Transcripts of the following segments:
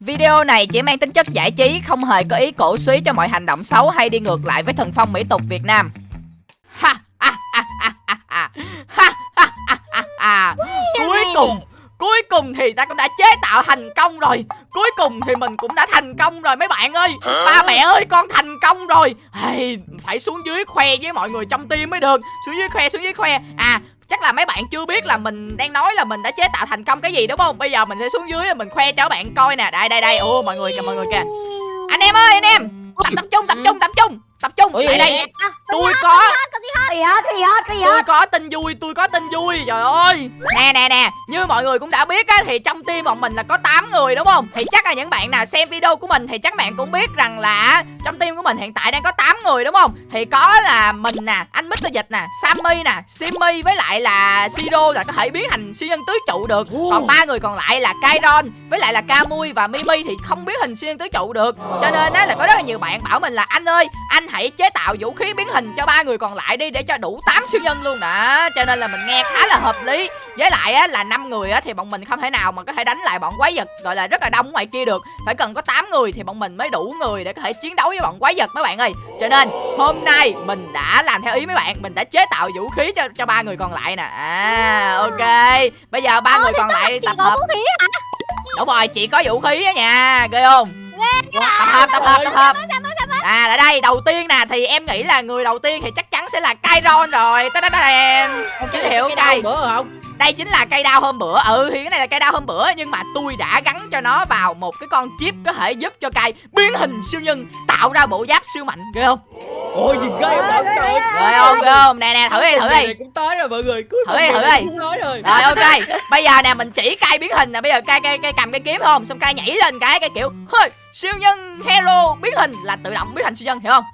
Video này chỉ mang tính chất giải trí, không hề có ý cổ suý cho mọi hành động xấu hay đi ngược lại với thần phong mỹ tục Việt Nam. Ha ha ha ha ha ha. Ha ha ha. Cuối cùng Cuối cùng thì ta cũng đã chế tạo thành công rồi. Cuối cùng thì mình cũng đã thành công rồi mấy bạn ơi. Ba mẹ ơi con thành công rồi. Hey, Phải xuống dưới khoe với mọi người trong team mới được. Xuống dưới khoe xuống dưới khoe. À chắc là mấy bạn chưa biết là mình đang nói là mình đã chế tạo thành công cái gì, đúng không? Bây giờ mình sẽ xuống dưới, mình khoe cho các bạn coi nè. Đây đây đây. Ô mọi người kìa, mọi người kìa. Anh em ơi, anh em. Tập tập trung tập trung tập trung tập trung lại đây. tôi có Gì hết, gì hết, gì tôi hết. có tin vui tôi có tin vui. Trời ơi. Nè nè nè. Như mọi người cũng đã biết á thì trong team bọn mình là có 8 người đúng không? Thì chắc là những bạn nào xem video của mình thì chắc bạn cũng biết rằng là trong team của mình hiện tại đang có 8 người đúng không? Thì có là mình nè anh Mr. Dịch nè Sammy nè Simmy với lại là Siro là có thể biến thành siêu nhân tứ trụ được. Còn ba người còn lại là Kairon với lại là Kamui và Mimi thì không biến hình siêu nhân tứ trụ được. Cho nên á là có rất là nhiều bạn bảo mình là anh ơi anh hãy chế tạo vũ khí biến hình cho ba người còn lại đi để cho đủ 8 siêu nhân luôn đó cho nên là mình nghe khá là hợp lý. Với lại á là năm người á thì bọn mình không thể nào mà có thể đánh lại bọn quái vật gọi là rất là đông ở ngoài kia được. Phải cần có 8 người thì bọn mình mới đủ người để có thể chiến đấu với bọn quái vật mấy bạn ơi. Cho nên hôm nay mình đã làm theo ý mấy bạn mình đã chế tạo vũ khí cho cho ba người còn lại nè. À ok. Bây giờ ba người còn lại tập hợp. vũ khí hả? đúng rồi chị có vũ khí á nha. Ghê không? Tập hợp tập hợp tập hợp à là đây đầu tiên nè thì em nghĩ là người đầu tiên thì chắc chắn sẽ là Kairon rồi. Ta da đèn chính hiệu cây bữa không đây chính là cây đao hôm bữa. Ừ thì cái này là cây đao hôm bữa nhưng mà tôi đã gắn cho nó vào một cái con chip có thể giúp cho cây biến hình siêu nhân tạo ra bộ giáp siêu mạnh. Ghê không? Ôi gì ghê không bạn trời ghê không ghê không? Nè nè thử đi thử đi. Cũng tới rồi mọi người. Cuối Thử đi, thử đi. cũng tới rồi. Rồi ok. Bây giờ nè mình chỉ cây biến hình nè. Bây giờ cây cây cây cầm cái kiếm không? Xong cây nhảy lên cái cái kiểu hơi siêu nhân hero biến hình là tự động biến thành siêu nhân hiểu không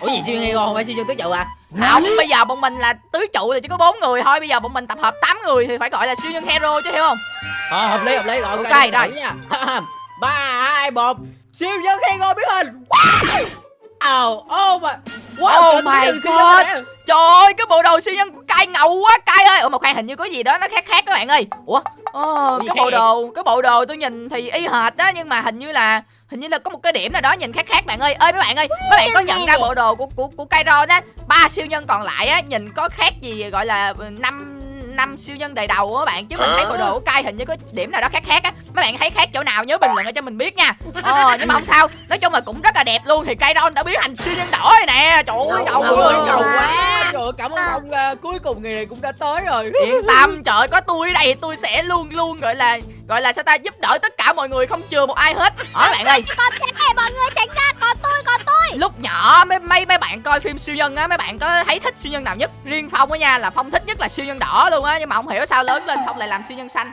ủa gì siêu nhân không phải siêu nhân tứ trụ à? Không bây giờ bọn mình là tứ trụ thì chỉ có bốn người thôi bây giờ bọn mình tập hợp 8 người thì phải gọi là siêu nhân hero chứ hiểu không? Ờ hợp lý hợp lý rồi Ok, rồi. ba hai một. Siêu nhân hero biến hình. Wow. Oh my wow Oh my God. Trời ơi, cái bộ đồ siêu nhân của Cai ngầu quá Cai ơi. Ủa mà khoan hình như có gì đó nó khác khác các bạn ơi. Ủa Gì cái bộ đồ cái bộ đồ tôi nhìn thì y hệt đó nhưng mà hình như là hình như là có một cái điểm nào đó nhìn khác khác bạn ơi. Ơi mấy bạn ơi mấy bạn có nhận ra bộ đồ của của của Kairon á ba siêu nhân còn lại á nhìn có khác gì gọi là năm năm siêu nhân đầy đầu á bạn. Chứ mình thấy bộ đồ của Kai hình như có điểm nào đó khác khác á mấy bạn thấy khác chỗ nào nhớ bình luận ở cho mình biết nha. Ờ nhưng mà không sao. Nói chung là cũng rất là đẹp luôn. Thì Kairon đã biến thành siêu nhân đỏ rồi nè. Trời ơi ngầu ngầu quá. trời ơi, cảm ơn ông à, cuối cùng ngày này cũng đã tới rồi. Yên tâm trời ơi, có tôi ở đây tôi sẽ luôn luôn gọi là gọi là sao ta giúp đỡ tất cả mọi người không chừa một ai hết. Hỏi bạn ơi. Còn thế này mọi người tránh ra, còn tôi, còn tôi. Lúc nhỏ mấy mấy mấy bạn coi phim siêu nhân á mấy bạn có thấy thích siêu nhân nào nhất? Riêng phong á nha là phong thích nhất là siêu nhân đỏ luôn á nhưng mà không hiểu sao lớn lên phong lại làm siêu nhân xanh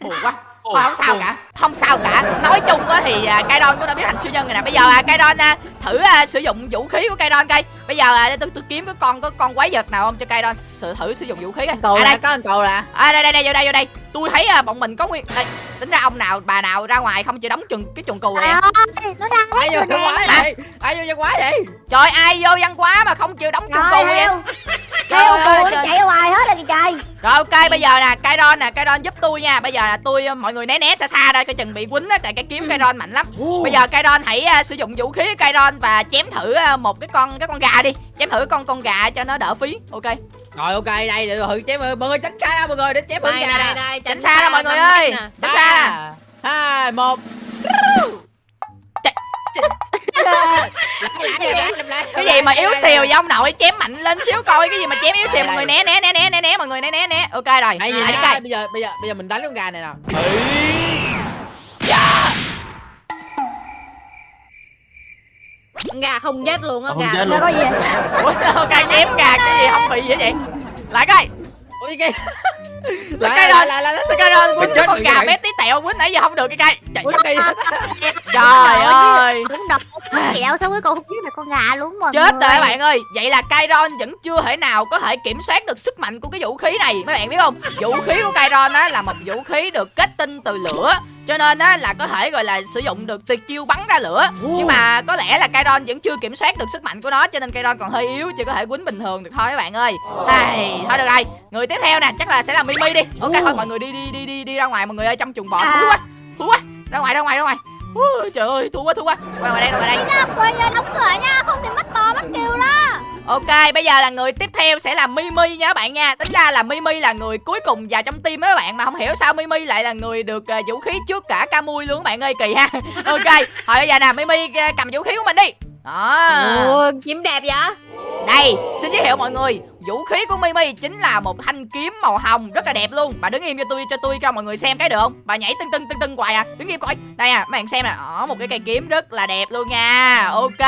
buồn quá. Thôi không sao cả. Không sao cả. Nói chung á thì à, Kairon cũng đã biến thành siêu nhân rồi nè. Bây giờ à, Kairon à, thử sử dụng vũ khí của Kairon coi. Bây giờ tôi tôi kiếm cái con có con quái vật nào không cho Kairon sự thử sử dụng vũ khí coi. Cầu à, đây? có anh cầu nè à, đây đây đây vô đây vô đây tôi thấy à, bọn mình có nguyên đây, tính ra ông nào bà nào ra ngoài không chịu đóng chừng cái chuồng cừu này à. ơi, nó ra ai vô văn quá vậy? Ai vô văn quá vậy? Trời ai vô văn quá mà không chịu đóng chuồng cừu Heo ơi, cừu chạy ra ngoài hết rồi kìa trời. Rồi ok bây giờ nè Kairon nè Kairon giúp tôi nha. Bây giờ là tôi ờ, mọi người né né xa xa ra Coi chừng bị quýnh á Tại cái kiếm Kairon mạnh lắm. Bây giờ Kairon hãy ờ, sử dụng vũ khí của Kairon Và chém thử ờ, một cái con cái con gà đi. Chém thử con con gà cho nó đỡ phí Ok rồi ok đây để thử chém mọi người tránh xa ra mọi người để chém đây bự đây gà đây Tránh xa ra mọi người ơi. Tránh xa. Hai một. Cái gì mà yếu xìu vậy ông nội Chém mạnh lên xíu coi Cái gì mà chém yếu xìu Mọi người né né né né né né Mọi người né né né. Ok rồi. Đây, đây, đây, bây giờ bây giờ bây giờ mình đánh con gà này nào gà không chết luôn á gà chết Nó có gì? Ủa ok chém gà Cái gì không bị gì vậy Lại coi. Ôi cái Sao lại cái lại đó- lại lại. lại Sao Kairon quýnh Chết cái con rồi, gà vậy. bé tí tẹo Quýnh nãy giờ không được cái cây. Trời ơi Kẹo xong cuối cùng không giết được con gà luôn mọi Chết người? rồi các bạn ơi. Vậy là Kairon vẫn chưa thể nào có thể kiểm soát được sức mạnh của cái vũ khí này. Mấy bạn biết không? Vũ khí của Kairon á là một vũ khí được kết tinh từ lửa. Cho nên á là có thể gọi là sử dụng được tuyệt chiêu bắn ra lửa. Nhưng mà có lẽ là Kairon vẫn chưa kiểm soát được sức mạnh của nó Cho nên Kairon còn hơi yếu Chưa có thể quýnh bình thường được thôi các bạn ơi. Ai, Thôi được rồi. Người tiếp theo nè chắc là sẽ là Mimi đi. Ok thôi mọi người đi đi đi đi đi ra ngoài mọi người ơi trong chuồng bò. Thúi quá Thúi quá. Ra ngoài ra ngoài ra ngoài Ui, trời ơi thua quá thua quá quay ngoài đây quay ngoài đây quay ra đóng cửa nha Không thì mất to mất kêu đó Ok, bây giờ là người tiếp theo sẽ là Mimi nha các bạn nha. Tính ra là Mimi là người cuối cùng vào trong team á các bạn mà không hiểu sao Mimi lại là người được uh, vũ khí trước cả Camui luôn các bạn ơi, kỳ ha. ok, thôi bây giờ nè Mimi uh, cầm vũ khí của mình đi. Đó. Ồ, kiếm đẹp vậy? Đây, xin giới thiệu mọi người, vũ khí của Mimi chính là một thanh kiếm màu hồng rất là đẹp luôn. Bà đứng im cho tôi cho tôi cho mọi người xem cái được không? Bà nhảy tưng tưng tưng tưng hoài à. Đứng im coi. Đây à, mấy bạn xem nè. Đó, một cái cây kiếm rất là đẹp luôn nha. Ok.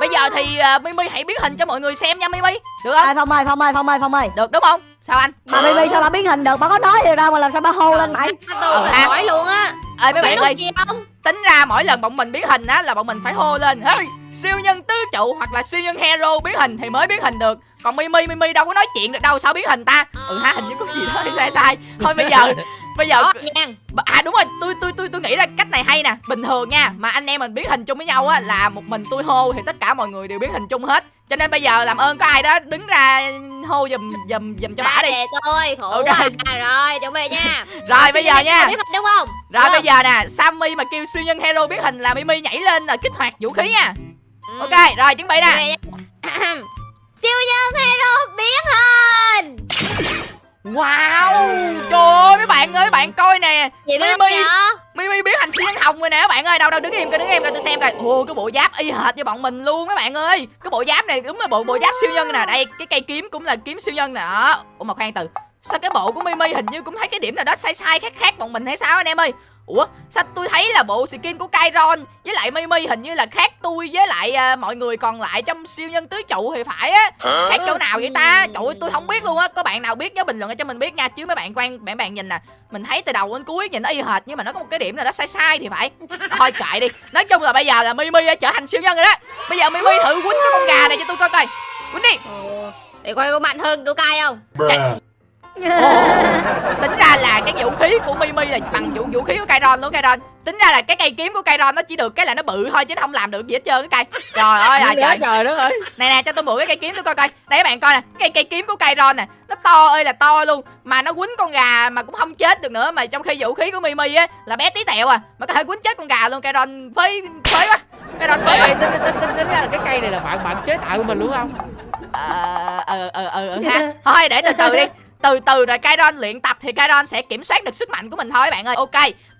Bây giờ thì uh, Mimi hãy biến hình cho mọi người xem nha Mimi. Được không? Ê, Phong ơi, Phong ơi, Phong ơi, Phong ơi Được đúng không? Sao anh? Bà Mimi sao bà biến hình được, bà có nói gì đâu mà làm sao bà hô lên mày Tôi Ờ, hỏi luôn á. ơi mấy bạn ơi không? tính ra mỗi lần bọn mình biến hình á là bọn mình phải hô lên hey, siêu nhân tứ trụ hoặc là siêu nhân hero biến hình thì mới biến hình được còn mimi mimi đâu có nói chuyện được đâu sao biến hình ta ừ ha hình như có gì đó sai sai thôi bây giờ bây giờ à đúng rồi tôi tôi tôi tôi nghĩ ra cách này hay nè bình thường nha mà anh em mình biến hình chung với nhau á là một mình tôi hô thì tất cả mọi người đều biến hình chung hết cho nên bây giờ làm ơn có ai đó đứng ra hô giùm giùm giùm cho bả đi tôi, khổ Ok. quá. À, rồi, chuẩn bị nha. rồi bây giờ nha Biết hình đúng không? rồi bây giờ nè sammy mà kêu siêu nhân hero biến hình là mimi nhảy lên rồi kích hoạt vũ khí nha Ừ. ok rồi chuẩn bị nè. Siêu nhân hero biến hình. wow trời ơi mấy bạn ơi mấy bạn coi nè. Mimi. mimi biến thành siêu nhân hồng rồi nè các bạn ơi đâu đâu đứng im coi đứng im coi tôi xem coi. Ồ cái bộ giáp y hệt như bọn mình luôn các bạn ơi. Cái bộ giáp này đúng là bộ bộ giáp siêu nhân nè. Đây cái cây kiếm cũng là kiếm siêu nhân nè. Ủa mà khoan từ sao cái bộ của mimi hình như cũng thấy cái điểm nào đó sai sai khác khác bọn mình hay sao anh em ơi ủa sao tôi thấy là bộ skin của Kairon với lại mimi hình như là khác tôi với lại à, mọi người còn lại trong siêu nhân tứ trụ thì phải á. Khác chỗ nào vậy ta? Trời ơi tôi không biết luôn á. Có bạn nào biết nhớ bình luận cho mình biết nha. Chứ mấy bạn quan bạn bạn nhìn nè mình thấy từ đầu đến cuối nhìn nó y hệt nhưng mà nó có một cái điểm nào đó sai sai thì phải. Thôi kệ đi. Nói chung là bây giờ là mimi đã trở thành siêu nhân rồi đó. Bây giờ mimi thử quýnh cái con gà này cho tôi coi coi. Quýnh đi. Ồ, Để coi có mạnh hơn của cay không? tính ra là cái vũ khí của mimi là bằng vũ vũ khí của Kairon luôn Kairon tính ra là cái cây kiếm của Kairon nó chỉ được cái là nó bự thôi chứ nó không làm được gì hết trơn cái cây trời ơi là Trời. trời đất ơi. Nè nè cho tôi mượn cái cây kiếm tôi coi coi. Đây các bạn coi nè cái cây kiếm của Kairon nè nó to ơi là to luôn mà nó quýnh con gà mà cũng không chết được nữa mà trong khi vũ khí của Mimi á là bé tí tẹo à mà có thể quýnh chết con gà luôn Kairon phế phế quá. Kairon phế tính, tính, tính, tính ra là cái cây này là bạn bạn chế tạo của mình đúng không? Ờ ờ ờ ờ ờ, ha. Thôi để từ từ đi từ từ rồi Kairon luyện tập thì Kairon sẽ kiểm soát được sức mạnh của mình thôi các bạn ơi. Ok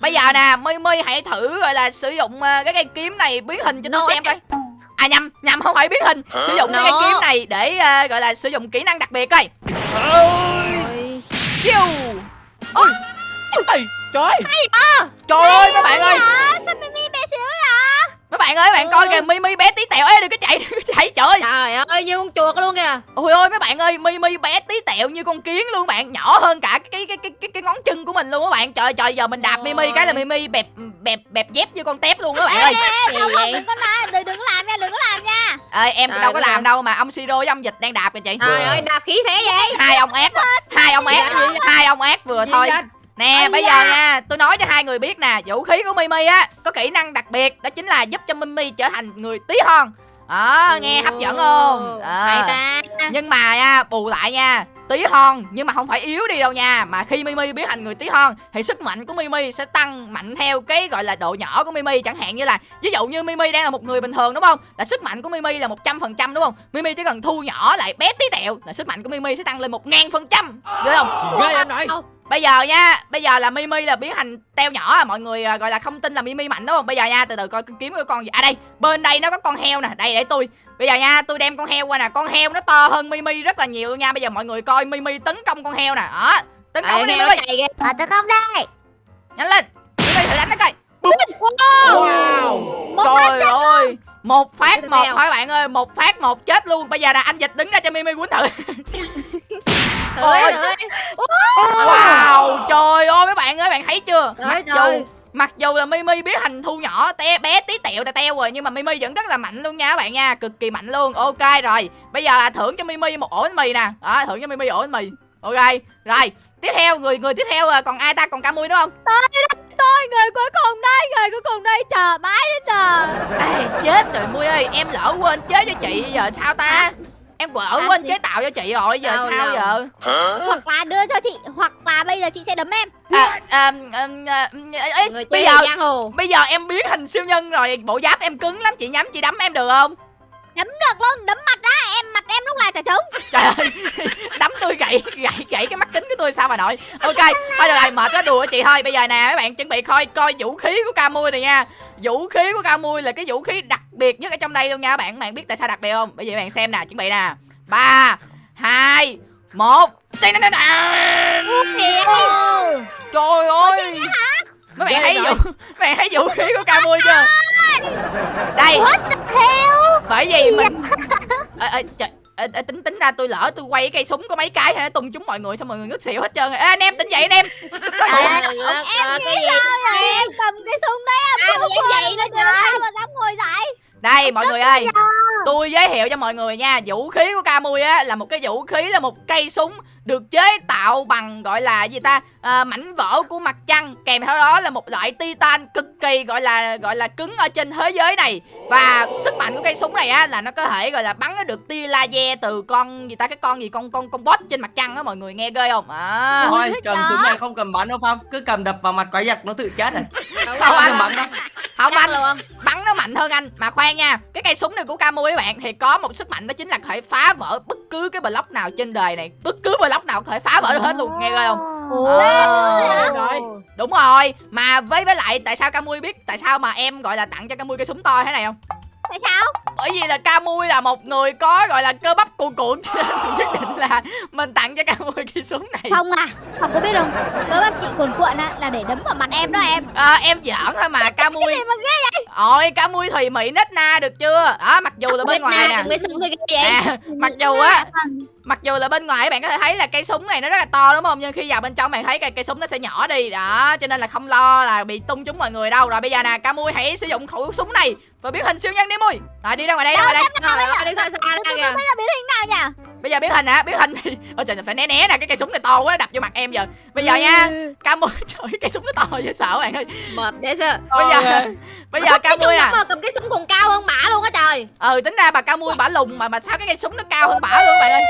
bây giờ nè Mimi hãy thử gọi là sử dụng ờ, cái cây kiếm này biến hình cho tôi xem coi. à nhầm nhầm không phải biến hình. Sử dụng cái cây kiếm này để ờ, gọi là sử dụng kỹ năng đặc biệt coi. Chiêu. ôi trời. Ơi, trời ơi mấy bạn ơi. à, Sao Mimi bé xíu vậy mấy bạn ơi bạn coi kìa Mimi bé tí tẹo ê đừng có chạy đừng có chạy trời ơi. Trời ơi, như con chuột luôn kìa. ôi ôi mấy bạn ơi Mimi bé tí tẹo như con kiến luôn bạn nhỏ hơn cả cái cái cái cái, cái ngón chân của mình luôn các bạn. Trời trời giờ mình đạp Mimi cái là Mimi bẹp bẹp bẹp dép như con tép luôn các bạn ơi. Gì Không không đừng có làm Đừng đừng có làm nha Đừng có làm nha. Ơi em Trời đâu có làm ơi. đâu mà ông Siro với ông Dịch đang đạp kìa chị. Trời ơi, đạp khí thế vậy? hai ông ác hai ông ác hai ông ác vừa thôi? Nè Ây bây da. giờ nha tôi nói cho hai người biết nè vũ khí của Mimi á có kỹ năng đặc biệt đó chính là giúp cho Mimi trở thành người tí hon đó nghe hấp dẫn không. Hay ta. nhưng mà nha bù lại nha tí hon nhưng mà không phải yếu đi đâu nha mà khi mimi biến thành người tí hon thì sức mạnh của mimi sẽ tăng mạnh theo cái gọi là độ nhỏ của mimi chẳng hạn như là ví dụ như mimi đang là một người bình thường đúng không là sức mạnh của mimi là một trăm phần trăm đúng không mimi chỉ cần thu nhỏ lại bé tí tẹo là sức mạnh của mimi sẽ tăng lên một ngàn phần trăm được không ghê em nội bây giờ nha bây giờ là mimi là biến thành teo nhỏ à mọi người à, gọi là không tin là mimi mạnh đúng không? Bây giờ nha từ từ coi kiếm cái con gì. À đây bên đây nó có con heo nè đây để tôi. Bây giờ nha tôi đem con heo qua nè con heo nó to hơn mimi rất là nhiều nha. Bây giờ mọi người coi mimi tấn công con heo nè đó tấn công Đây, đi nó mimi. À tấn công đây. Nhanh lên mimi thử đánh nó coi. Bụp. wow. Trời ơi một phát một thôi bạn ơi một phát một chết luôn. Bây giờ là anh dịch đứng ra cho mimi quýnh thử Ôi, Ôi. ơi. wow. Trời ơi mấy bạn ơi bạn thấy chưa? Trời mặc trời. dù mặc dù là mimi biết hành thu nhỏ te bé tí tẹo tè teo rồi nhưng mà mimi vẫn rất là mạnh luôn nha các bạn nha cực kỳ mạnh luôn. Ok rồi. Bây giờ là thưởng cho mimi một ổ bánh mì nè. Đó thưởng cho mimi ổ bánh mì. Ok rồi. Tiếp theo người người tiếp theo là còn ai ta? Còn ca mui đúng không? Tôi người cuối cùng đây Người cuối cùng đây. Chờ mãi đến giờ. Ê, chết rồi mui ơi em lỡ quên chế cho chị giờ sao ta em quở À, quên chế tạo cho chị rồi giờ Đâu, sao đâu. giờ? Hoặc là đưa cho chị Hoặc là bây giờ chị sẽ đấm em. À, à, à, à, ê, Người bây giờ giang hồ. bây giờ em biến hình siêu nhân rồi bộ giáp em cứng lắm chị nhắm chị đấm em được không? Đấm được luôn Đấm mặt đó Em mặt em lúc nào chả trống. Trời ơi đấm tôi gãy gãy gãy cái mắt kính của tôi sao mà nội ok thôi được rồi mệt quá đùa chị thôi. Bây giờ nè các bạn chuẩn bị coi coi vũ khí của ca mui này nha. Vũ khí của ca mui là cái vũ khí đặc biệt nhất ở trong đây luôn nha các bạn bạn biết tại sao đặc biệt không? Bây giờ các bạn xem nè chuẩn bị nè ba hai một. Trời ơi. mấy bạn thấy vũ mấy bạn thấy vũ khí của ca mui chưa? Đây. Bởi vì mình ê, ê, trời, ê, tính tính ra tôi lỡ tôi quay cái cây súng có mấy cái hay tung chúng mọi người xong mọi người ngất xỉu hết trơn. Rồi ê, anh em tỉnh dậy anh em. Trời đất ơi, cái gì? Em cầm cái súng đấy em Ai không có vậy đó trời? sao mà dám ngồi dậy đây mọi người ơi. tôi giới thiệu cho mọi người nha vũ khí của Camui á là một cái vũ khí là một cây súng được chế tạo bằng gọi là gì ta à, mảnh vỡ của mặt trăng. Kèm theo đó là một loại titan cực kỳ gọi là gọi là cứng ở trên thế giới này. Và sức mạnh của cây súng này á là nó có thể gọi là bắn nó được tia laser từ con gì ta cái con gì con con con boss trên mặt trăng á mọi người nghe ghê không? À Thôi cầm súng này không cầm bắn đâu Phong. Cứ cầm đập vào mặt quái vật nó tự chết rồi. Không. Cầm bắn đâu. không Chắc anh. luôn. Bắn nó mạnh hơn anh. Mà khoan nha cái cây súng này của Camui các bạn thì có một sức mạnh đó chính là có thể phá vỡ bất cứ cái block nào trên đời này. Bất cứ block nào có thể phá vỡ được hết luôn nghe ghê không? Ờ. Rồi. đúng rồi. Mà với với lại tại sao Camui biết tại sao mà em gọi là tặng cho Camui cây súng to thế này không? Tại sao bởi vì là Camui là một người có gọi là cơ bắp cuồn cuộn cho nên mình quyết định là mình tặng cho Camui cây súng này. Không à Không có biết không? Cơ bắp chị cuồn cuộn á Là để đấm vào mặt em đó em. À, em giỡn thôi mà mà ghê ôi Camui thùy mị nết na được chưa? Đó mặc dù là bên ngoài nè. cái cái à, mặc dù á mặc dù là bên ngoài các bạn có thể thấy là cây súng này nó rất là to đúng không? Nhưng khi vào bên trong bạn thấy cây cây súng nó sẽ nhỏ đi. Đó cho nên là không lo là bị tung chúng mọi người đâu. Rồi bây giờ nè ca mui hãy sử dụng khẩu súng này. Và biến hình siêu nhân đi mui. Rồi đi ra ngoài đây ra ngoài đây. ơi, đi xa xa ra kìa biến hình nào nhỉ bây giờ biến hình hả? Biến hình thì ôi trời phải né né nè cái cây súng này to quá đập vô mặt em giờ. Bây giờ nha ca mui trời cây súng nó to dễ sợ bạn ơi. Mệt dễ sợ. Bây giờ bây giờ ca Cái mui mà cầm cái súng còn cao hơn bả luôn á trời. Ừ tính ra bà ca mui bả lùn mà mà sao cái cây súng nó cao hơn bả luôn bạn ơi?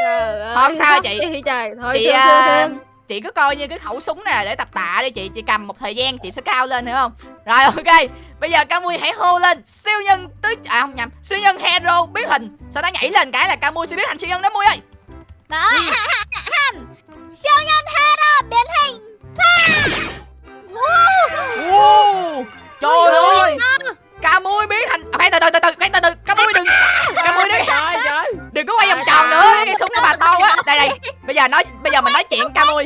Trời ơi Không sao chị. trời. Thôi chị à, thương chị cứ coi như cái khẩu súng nè để tập tạ đi chị. Chị cầm một thời gian chị sẽ cao lên hiểu không? Rồi ok bây giờ camui hãy hô lên. Siêu nhân tứ à không nhầm. Siêu nhân hero biến hình. Sau đó nhảy lên cái là camui sẽ biến thành siêu nhân đó mui ơi? Đó. Siêu nhân hero biến hình. Wow. trời ơi camui biến thành à, khoan từ từ từ từ. Từ từ. Camui đừng. Camui đừng. Trời trời. đừng có quay vòng Trời tròn nữa. cái súng của bà to quá. Đây đây. Bây giờ nói bây giờ mình nói chuyện camui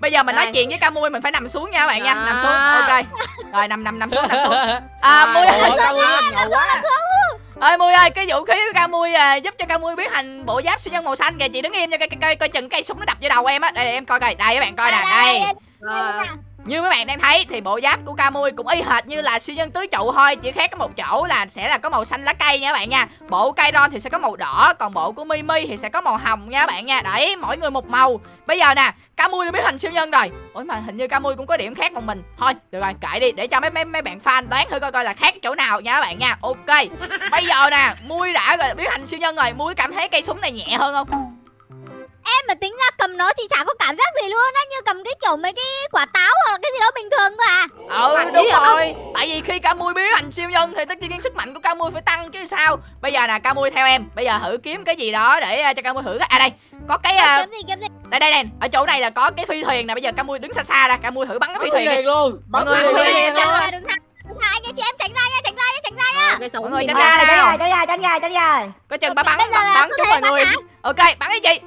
bây giờ mình nói Rồi. chuyện với camui mình phải nằm xuống nha các bạn nha. Nằm xuống. Ok. Rồi nằm nằm nằm xuống nằm xuống. À mui ơi. ngầu quá. ơi mui ơi cái vũ khí của ca mui à, giúp cho ca mui biến thành bộ giáp siêu nhân màu xanh kìa. Chị đứng im cho coi coi coi chừng cây súng nó đập vô đầu em á. Đây, đây em coi coi. Đây các bạn coi nè đây Rồi như mấy bạn đang thấy thì bộ giáp của Kamui cũng y hệt như là siêu nhân tứ trụ thôi, chỉ khác có một chỗ là sẽ là có màu xanh lá cây nha các bạn nha. Bộ Kairon thì sẽ có màu đỏ, còn bộ của Mimi thì sẽ có màu hồng nha các bạn nha. Đấy, mỗi người một màu. Bây giờ nè, Kamui đã biến thành siêu nhân rồi. Ủa mà hình như Kamui cũng có điểm khác một mình. Thôi, được rồi, kệ đi, để cho mấy mấy mấy bạn fan đoán thử coi coi là khác chỗ nào nha các bạn nha. Ok, bây giờ nè, mui đã rồi biến thành siêu nhân rồi. Mui cảm thấy cây súng này nhẹ hơn không? Em mà tính ra cầm nó chị chả có cảm giác gì luôn á Như cầm cái kiểu mấy cái quả táo hoặc là cái gì đó bình thường thôi à. Ừ Bạn đúng không? rồi. Tại vì khi ca mui biến thành siêu nhân thì tất nhiên sức mạnh của ca mui phải tăng chứ sao. Bây giờ nè ca mui theo em. Bây giờ thử kiếm cái gì đó để à, cho ca mui thử cái- à đây. Có cái à, Kiếm gì kiếm gì? đây đây đây. Ở chỗ này là có cái phi thuyền nè. Bây giờ ca mui đứng xa xa ra. Ca mui thử bắn cái phi thuyền đi. luôn. Mọi Bắn người- luôn. mọi người- Đừng ra. đừng anh chị em tránh ra nha tránh ra nha tránh ra nha. Mọi người tránh ra ra, tránh ra, tránh ra, tránh ra. có chừng Ok, bắn bắn thể mọi người. ok bắn đi chị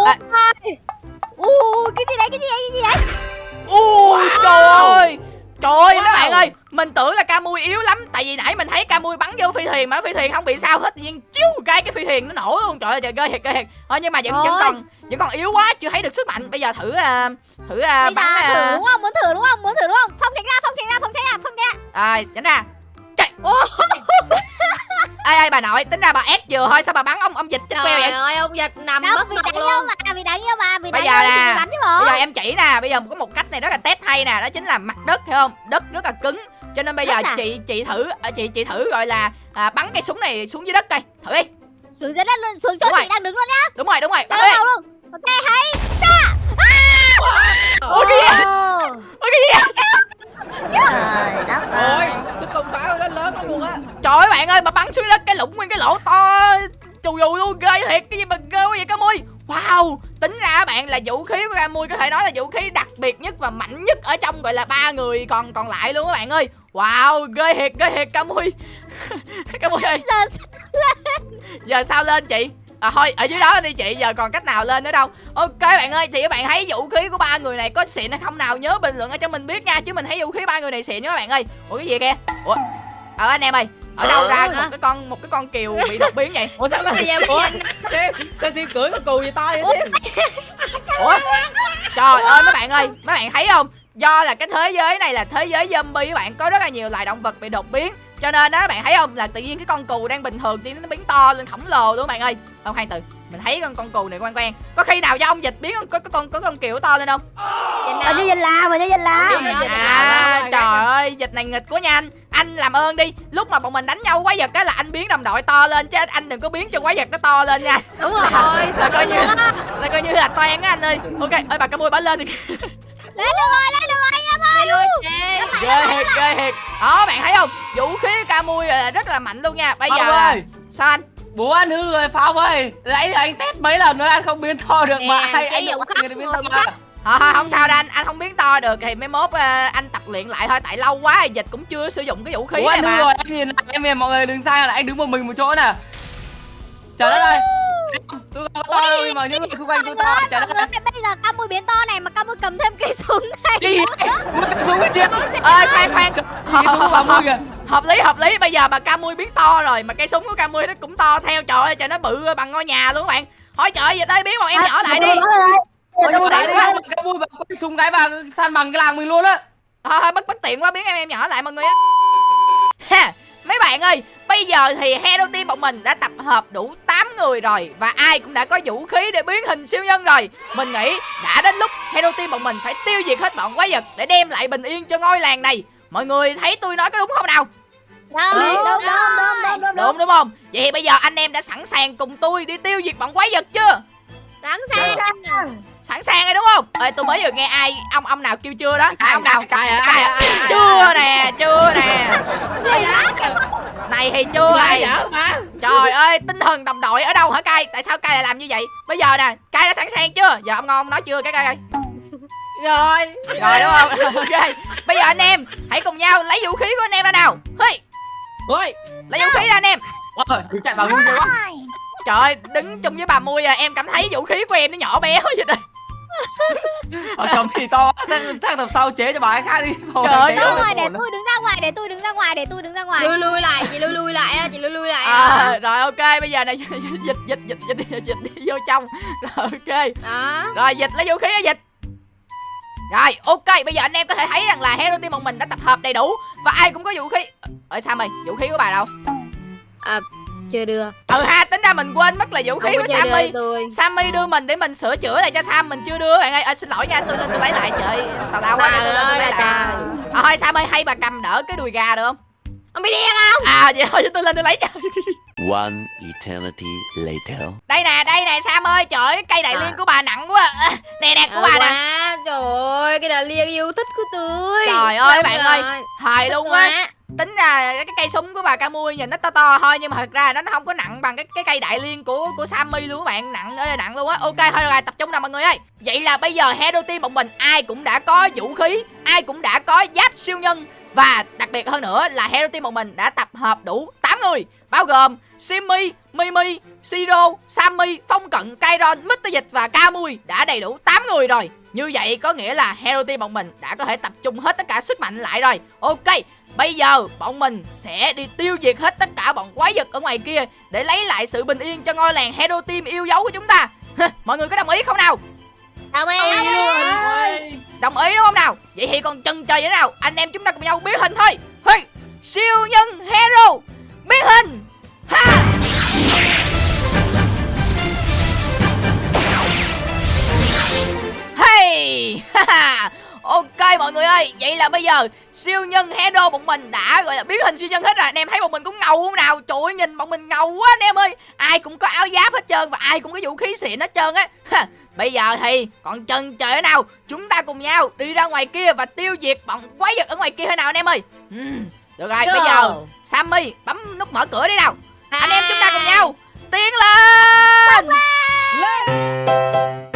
Ủa À. Ủa cái gì đấy cái gì đấy cái gì đấy ui trời ơi. Trời ơi mấy bạn ơi mình tưởng là ca mui yếu lắm. Tại vì nãy mình thấy ca mui bắn vô phi thuyền mà phi thuyền không bị sao hết. Tự nhiên chiếu cái cái phi thuyền nó nổ luôn. Trời ơi trời ghê thiệt ghê thiệt. Thôi nhưng mà vẫn vẫn Ôi. còn vẫn còn yếu quá chưa thấy được sức mạnh. Bây giờ thử à, thử à, Bây bắn giờ thử à, đúng không? Muốn thử đúng không? Muốn thử đúng không? Phong tránh ra phong tránh ra phong tránh ra phong tránh ra. À, tránh ra. Chạy ai ai bà nội tính ra bà ép vừa thôi sao bà bắn ông ông dịch chết queo Trời vậy ơi ông giật nằm Đâu mất vì mặt luôn. mà vì đáng yêu mà vì Bây giờ nè. bây giờ em chỉ nè bây giờ có một cách này rất là test hay nè đó chính là mặt đất hiểu không? Đất rất là cứng. Cho nên bây giờ Đất à? chị chị thử à, chị chị thử gọi là à, bắn cây súng này xuống dưới đất coi thử đi. Xuống dưới đất luôn xuống chỗ Đúng rồi. chị đang đứng luôn nhá. Đúng rồi đúng rồi. Bắn đi luôn. Ok hay ôi cái gì Ồ, ôi cái gì? Trời đất ôi ơi sức công phá nó lớn lắm luôn á. Trời ơi bạn ơi mà bắn xuống đất cái lũng nguyên cái lỗ to chù dù luôn ghê thiệt. Cái gì mà ghê quá vậy cá mui? Wow tính ra các bạn là vũ khí của cá mui có thể nói là vũ khí đặc biệt nhất và mạnh nhất ở trong gọi là ba người còn còn lại luôn các bạn ơi. Wow ghê thiệt ghê thiệt cá mui. Cá mui ơi. Giờ giờ sao lên chị à thôi ở dưới đó đi chị giờ còn cách nào lên nữa đâu. Ok bạn ơi thì các bạn thấy vũ khí của ba người này có xịn hay không nào? Nhớ bình luận ở cho mình biết nha chứ mình thấy vũ khí ba người này xịn nha các bạn ơi. Ủa cái gì kìa? Ủa? Ờ anh em ơi ở đâu ra một cái con một cái con kiều bị đột biến vậy? Ủa sao giờ ủa sao siêu cưỡi con cù gì to vậy ủa? Trời ơi mấy bạn ơi mấy bạn thấy không? Do là cái thế giới này là thế giới zombie các bạn có rất là nhiều loài động vật bị đột biến cho nên đó các bạn thấy không? Là tự nhiên cái con cù đang bình thường thì nó biến to lên khổng lồ luôn các bạn ơi. Không khoan từ mình thấy con con cù này quen quen. Có khi nào do ông dịch biến con có, có con có con kiểu to lên không? Hình như danh lam, hình như danh ơi, à trời ơi dịch này nghịch quá nha anh. Anh làm ơn đi lúc mà bọn mình đánh nhau quái vật á là anh biến đồng đội to lên chứ anh đừng có biến cho quái vật nó to lên nha. Đúng rồi. Là coi như là coi như là toan á anh ơi. Ok ơi bà cá mui bả lên đi lên được rồi lên được rồi anh em ơi. Ghê thiệt ghê thiệt. Đó bạn thấy không? Vũ khí ca mui là rất là mạnh luôn nha. Bây giờ Phong là ơi. sao anh? Bố anh hư rồi Phong ơi. Nãy giờ anh test mấy lần rồi anh không biến to được mà. Nè, anh vụ được khắc biến người to mà. Khắc. Thôi thôi không sao đâu anh, anh không biến to được thì mấy mốt ờ, anh tập luyện lại thôi. Tại lâu quá dịch cũng chưa sử dụng cái vũ khí Bố này anh mà. rồi em nhìn lại em nhìn mọi người đừng sai là anh đứng một mình một chỗ nè. Trời đất ơi tôi không to đâu nhưng mà những người xung quanh tôi to đất ơi bây giờ cam mui biến to này mà cam mui cầm thêm cây súng này. Gì súng cái gì ơi khoan khoan. Hợp lý hợp lý. Bây giờ mà Camui biến to rồi mà cây súng của Camui nó cũng to theo. Trời ơi trời nó bự bằng ngôi nhà luôn các bạn. Thôi trời ơi dịch ơi biến bọn em nhỏ lại đi. vui bà quay súng cái bà san bằng cái làng mình luôn á. Thôi thôi bất bất tiện quá biến em em nhỏ lại mọi người á. Ha mấy bạn ơi bây giờ thì hero team bọn mình đã tập hợp đủ 8 người rồi và ai cũng đã có vũ khí để biến hình siêu nhân rồi. Mình nghĩ đã đến lúc hero team bọn mình phải tiêu diệt hết bọn quái vật để đem lại bình yên cho ngôi làng này. Mọi người thấy tôi nói có đúng không nào? Đúng đúng đúng đúng đúng đúng đúng. Không? Vậy bây giờ anh em đã sẵn sàng cùng tôi đi tiêu diệt bọn quái vật chưa? Sẵn sàng sẵn sàng rồi đúng không? Ơi tôi mới vừa nghe ai ông ông nào kêu chưa đó? À, ông nào? Cài Cài ai ai ai chưa nè chưa nè. Này thì chưa Ai. mà trời ơi tinh thần đồng đội ở đâu hả cay tại sao cay lại làm như vậy? Bây giờ nè cay đã sẵn sàng chưa? Giờ ông ngon ông nói chưa? Cái cay ơi rồi. Rồi đúng không? Ok. Bây giờ anh em hãy cùng nhau lấy vũ khí của anh em ra nào. Hey, ôi. Lấy vũ khí ra anh em. Ôi, đừng chạy vào ngu quá trời ơi đứng chung với bà mui à em cảm thấy vũ khí của em nó nhỏ bé quá vậy đây ở chồng thì to thằng tập sau chế cho bà ấy khác đi. Trời ơi, rồi, để tôi đứng ra ngoài, để tôi đứng ra ngoài, để tôi đứng ra ngoài. Lui lui lại chị lui lui lại á Chị lui lui lại à, rồi ok bây giờ này dịch dịch dịch dịch dịch dịch, đi vô trong. Rồi ok. Đó. Rồi dịch lấy vũ khí ra dịch. Rồi ok bây giờ anh em có thể thấy rằng là hero team bọn mình đã tập hợp đầy đủ và ai cũng có vũ khí. Ở sam ơi vũ khí của bà đâu? Chưa đưa. Ừ ha tính ra mình quên mất là vũ khí của sammy. sammy đưa mình để mình sửa chữa lại cho sam mình chưa đưa. Bạn ơi à, xin lỗi nha tôi lên tôi lấy lại trời tào lao quá Trời tôi lên tôi ơi lấy lại. à, thôi sam ơi hay bà cầm đỡ cái đùi gà được không? Ông bị điên không? À vậy thôi tôi lên tôi lấy cho One eternity later. đây nè đây nè sam ơi trời ơi, cái cây đại À. liên của bà nặng quá. À, nè nè của Ờ bà nè. Trời ơi Cái là liên yêu thích của tôi. Trời ơi, Xong bạn ơi. rồi. hài luôn Thích á. quá tính ra cái cây súng của bà Camui nhìn nó to to thôi nhưng mà thật ra nó không có nặng bằng cái cái cây đại liên của của Sammy luôn các bạn. Nặng ơi nặng luôn á. Ok thôi rồi tập trung nào mọi người ơi. Vậy là bây giờ hero team bọn mình ai cũng đã có vũ khí ai cũng đã có giáp siêu nhân và đặc biệt hơn nữa là hero team bọn mình đã tập hợp đủ 8 người bao gồm Simmy, Mimi, Siro, Sammy, Phong Cận, Kairon, Mr. Dịch và Camui đã đầy đủ 8 người rồi như vậy có nghĩa là hero team bọn mình đã có thể tập trung hết tất cả sức mạnh lại rồi ok Bây giờ bọn mình sẽ đi tiêu diệt hết tất cả bọn quái vật ở ngoài kia Để lấy lại sự bình yên cho ngôi làng Hero Team yêu dấu của chúng ta Mọi người có đồng ý không nào? Đồng ý. Đồng ý đúng không nào? Vậy thì còn chần chờ vậy nào? Anh em chúng ta cùng nhau biến hình thôi Hey, Siêu nhân Hero Biến hình ha Ok mọi người ơi, vậy là bây giờ siêu nhân hero bọn mình đã gọi là biến hình siêu nhân hết rồi. Anh em thấy bọn mình cũng ngầu không nào? Trời ơi, nhìn bọn mình ngầu quá anh em ơi. Ai cũng có áo giáp hết trơn và ai cũng có vũ khí xịn hết trơn á. Bây giờ thì còn chân trời nào Chúng ta cùng nhau đi ra ngoài kia Và tiêu diệt bọn quái vật ở ngoài kia thế nào anh em ơi Được rồi bây giờ Sammy bấm nút mở cửa đi nào. Anh em à. chúng ta cùng nhau Tiến lên, lên. lên.